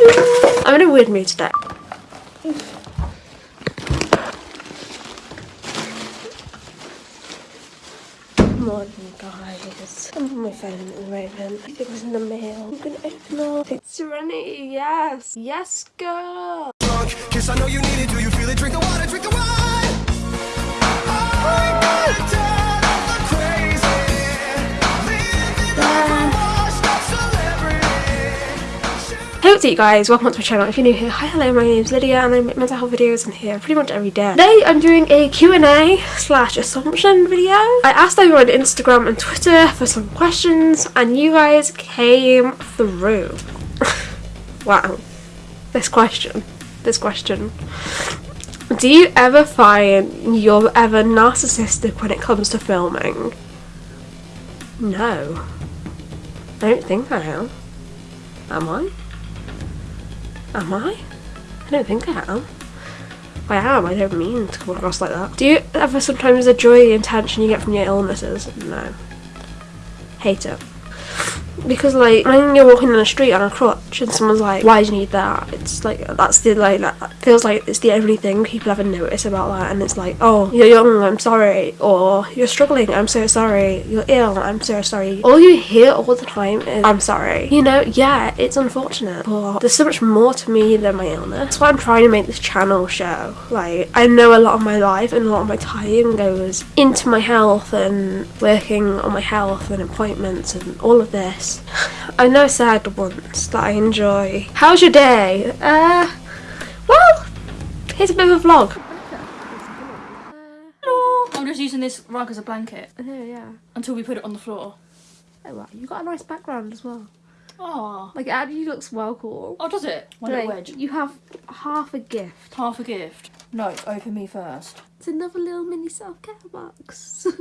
I'm in a weird mood today. Morning guys. I'm on my phone at the moment. I think it's in the mail. I'm gonna open up. It's Serenity, yes. Yes, girl. Kiss, I know you need it. Do you feel it? Drink the water, drink the wine. What's up you guys, welcome to my channel. If you're new here, hi hello, my name's Lydia and I make mental health videos on here pretty much every day. Today I'm doing a Q&A slash assumption video. I asked everyone on Instagram and Twitter for some questions and you guys came through. wow. This question. This question. Do you ever find you're ever narcissistic when it comes to filming? No. I don't think I am. Am I? Am I? I don't think I am. I am, I don't mean to come across like that. Do you ever sometimes enjoy the attention you get from your illnesses? No. Hate it. Because like when you're walking in the street on a crutch and someone's like, "Why do you need that?" It's like that's the like that feels like it's the only thing people ever notice about that, and it's like, "Oh, you're young, I'm sorry," or "You're struggling, I'm so sorry," "You're ill, I'm so sorry." All you hear all the time is, "I'm sorry." You know, yeah, it's unfortunate, but there's so much more to me than my illness. That's why I'm trying to make this channel show. Like I know a lot of my life and a lot of my time goes into my health and working on my health and appointments and all of this. I know I said once that I enjoy. How's your day? Uh, well, here's a bit of a vlog. Hello. I'm just using this rug as a blanket yeah. until we put it on the floor. Oh, wow. You got a nice background as well. Oh. Like, it actually looks well cool. Oh, does it? My Like, little wedge. you have half a gift. Half a gift. No, open me first. It's another little mini self care box.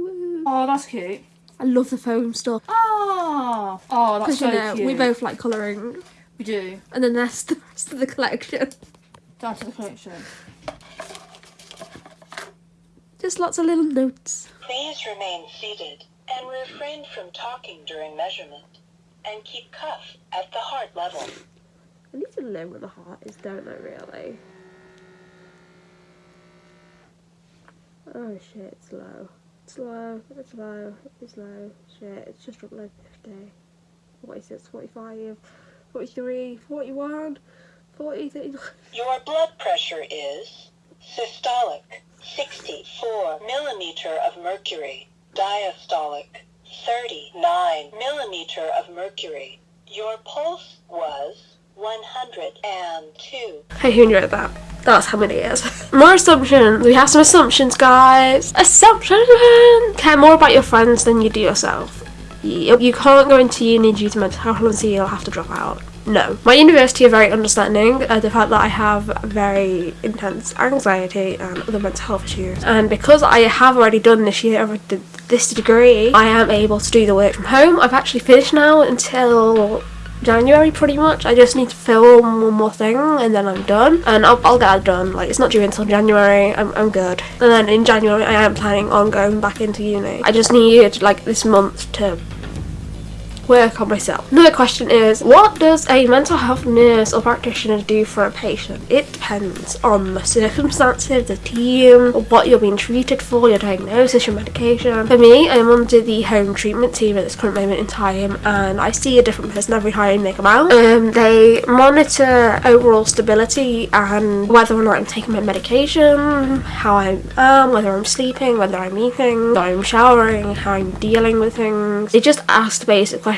Oh, that's cute. I love the foam stuff. Oh. Oh, that's Because, so you know, cute. we both like colouring. We do. And then that's the rest of the collection. Down to the collection. Just lots of little notes. Please remain seated and refrain from talking during measurement. And keep cuff at the heart level. I need to know where the heart is, don't I, really? Oh shit, it's low. It's low, it's low, it's low. Shit, it's just like 50. 46, 45, 43, 41, 40, 39. Your blood pressure is systolic 64 millimeter of mercury, diastolic 39 millimeter of mercury. Your pulse was 102. Hey, who knew that? That's how many is. More assumptions. We have some assumptions, guys. Assumption. Care more about your friends than you do yourself. You, can't go into uni due to mental health and you'll have to drop out. No. My university are very understanding the fact that I have very intense anxiety and other mental health issues. And because I have already done this year of th- this degree, I am able to do the work from home. I've actually finished now until January pretty much. I just need to film one more thing and then I'm done. And I'll, I'll get it done. Like it's not due until January. I'm, I'm good. And then in January I am planning on going back into uni. I just need like this month to work on myself. Another question is, what does a mental health nurse or practitioner do for a patient? It depends on the circumstances, the team, what you're being treated for, your diagnosis, your medication. For me, I'm under the home treatment team at this current moment in time and I see a different person every time they come out. Um, they monitor overall stability and whether or not I'm taking my medication, how I am, whether I'm sleeping, whether I'm eating, whether I'm showering, how I'm dealing with things. They just ask basic questions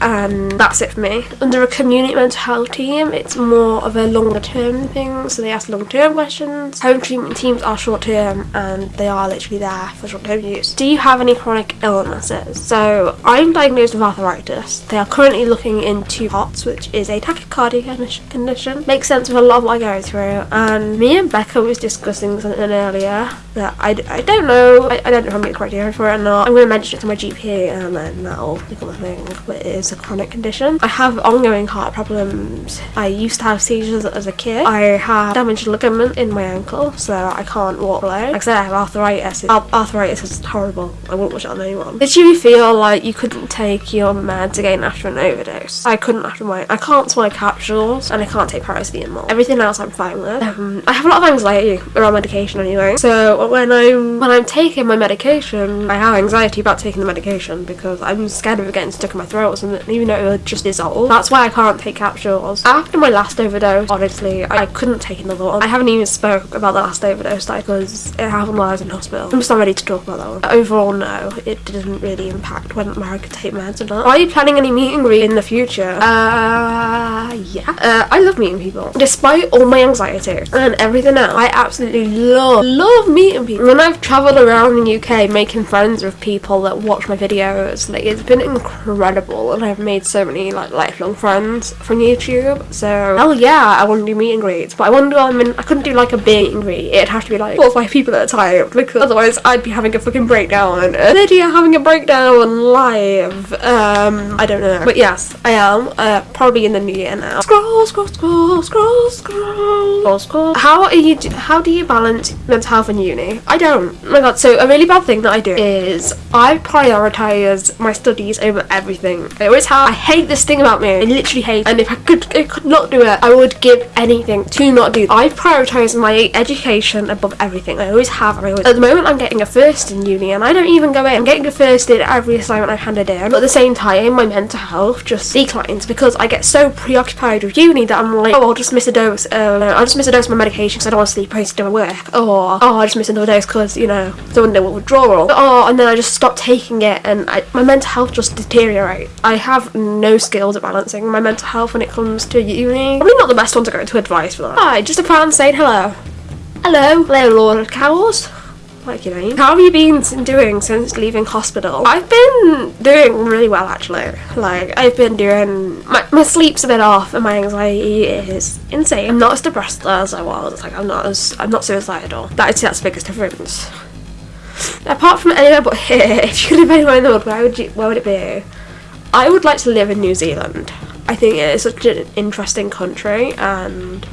and that's it for me. Under a community mental health team, it's more of a longer term thing, so they ask long term questions. Home treatment teams are short term and they are literally there for short term use. Do you have any chronic illnesses? So I'm diagnosed with arthritis. They are currently looking into POTS, which is a tachycardia condition-. Makes sense with a lot of what I go through. And me and Becca was discussing something earlier that I, I don't know. I, I don't know if I'm getting criteria for it or not. I'm going to mention it to my GP and then that'll become a. something is a chronic condition. I have ongoing heart problems. I used to have seizures as a kid. I have damaged ligament in my ankle, so I can't walk alone. Like I said, I have arthritis. Arthritis is horrible. I won't wish it on anyone. Did you feel like you couldn't take your meds again after an overdose? I couldn't after my. I can't swallow capsules and I can't take paracetamol. Everything else I'm fine with. Um, I have a lot of anxiety around medication anyway. So when I'm when I'm taking my medication, I have anxiety about taking the medication because I'm scared of it stuck in my throat or something, even though it just dissolve. That's why I can't take capsules. After my last overdose, honestly, I couldn't take another one. I haven't even spoke about the last overdose like because it happened while I was in hospital. I'm just not ready to talk about that one. Overall, no, it didn't really impact whether I could take meds or not. Are you planning any meet and in the future? Uh, yeah. Uh, I love meeting people. Despite all my anxiety and everything else, I absolutely love, love meeting people. When I've travelled around the UK making friends with people that watch my videos, like it's been incredible and I've made so many like lifelong friends from YouTube. So, hell yeah, I want to do meet and greets, but I wonder, I mean, I couldn't do like a big meet and greet. It'd have to be like four or five people at a time because otherwise I'd be having a fucking breakdown. Uh, Lydia having a breakdown live. Um, I don't know. But yes, I am. Uh, probably in the new year now. Scroll, scroll, scroll, scroll, scroll, scroll, scroll. How are you? How do you balance mental health and uni? I don't. Oh my god. So a really bad thing that I do is I prioritize my studies over everything. I always have. I hate this thing about me. I literally hate. And if I could, I could not do it, I would give anything to not do. I prioritize my education above everything. I always have. I always, at the moment, I'm getting a first in uni, and I don't even go in. I'm getting a first in every assignment I've handed in. But at the same time, my mental health just declines because I get so preoccupied with uni that I'm like, oh, I'll just miss a dose. Uh, I'll just miss a dose of my medication because I don't want to sleep. I need to do my work. Or oh, I'll just miss another dose because you know I don't did a withdrawal. Oh, and then I just stop taking it, and I, my mental health just deteriorates. I have no skills at balancing my mental health when it comes to uni. Probably not the best one to go into advice for that. Hi, just a fan saying hello. Hello, hello, Lord Cows. Like your name. How have you been doing since leaving hospital? I've been doing really well actually. Like I've been doing my, my sleep's a bit off and my anxiety is insane. I'm not as depressed as I was. Like I'm not as I'm not suicidal. That is that's the biggest difference. Apart from anywhere but here, if you could live anywhere in the world, where would you where would it be? I would like to live in New Zealand. I think it is such an interesting country and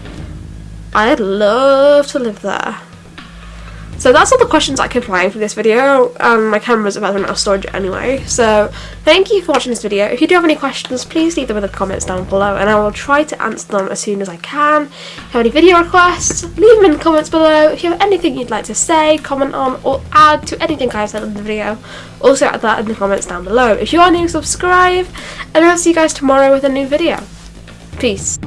I'd love to live there. So that's all the questions I could find for this video. Um, my camera's about to run out of storage anyway. So thank you for watching this video. If you do have any questions, please leave them in the comments down below and I will try to answer them as soon as I can. If you have any video requests, leave them in the comments below. If you have anything you'd like to say, comment on, or add to anything I've said in the video, also add that in the comments down below. If you are new, subscribe, and I'll see you guys tomorrow with a new video. Peace.